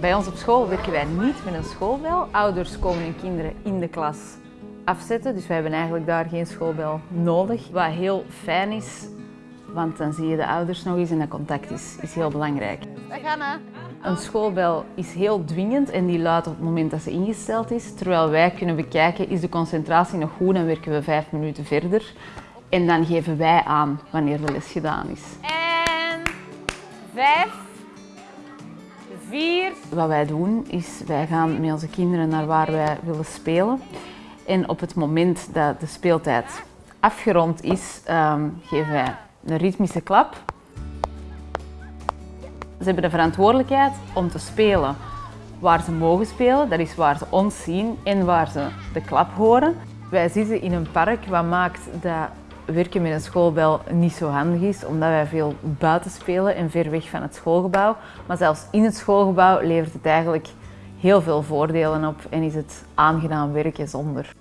Bij ons op school werken wij niet met een schoolbel. Ouders komen hun kinderen in de klas afzetten, dus wij hebben eigenlijk daar geen schoolbel nodig. Wat heel fijn is, want dan zie je de ouders nog eens en dat contact is, is heel belangrijk. We gaan hè. Een schoolbel is heel dwingend en die luidt op het moment dat ze ingesteld is. Terwijl wij kunnen bekijken, is de concentratie nog goed, dan werken we vijf minuten verder. En dan geven wij aan wanneer de les gedaan is. En vijf, vier, Wat wij doen is, wij gaan met onze kinderen naar waar wij willen spelen. En op het moment dat de speeltijd afgerond is, ehm, geven wij een ritmische klap. Ze hebben de verantwoordelijkheid om te spelen waar ze mogen spelen, dat is waar ze ons zien en waar ze de klap horen. Wij zitten in een park, wat maakt dat werken met een schoolbel niet zo handig is, omdat wij veel buiten spelen en ver weg van het schoolgebouw. Maar zelfs in het schoolgebouw levert het eigenlijk heel veel voordelen op en is het aangenaam werken zonder.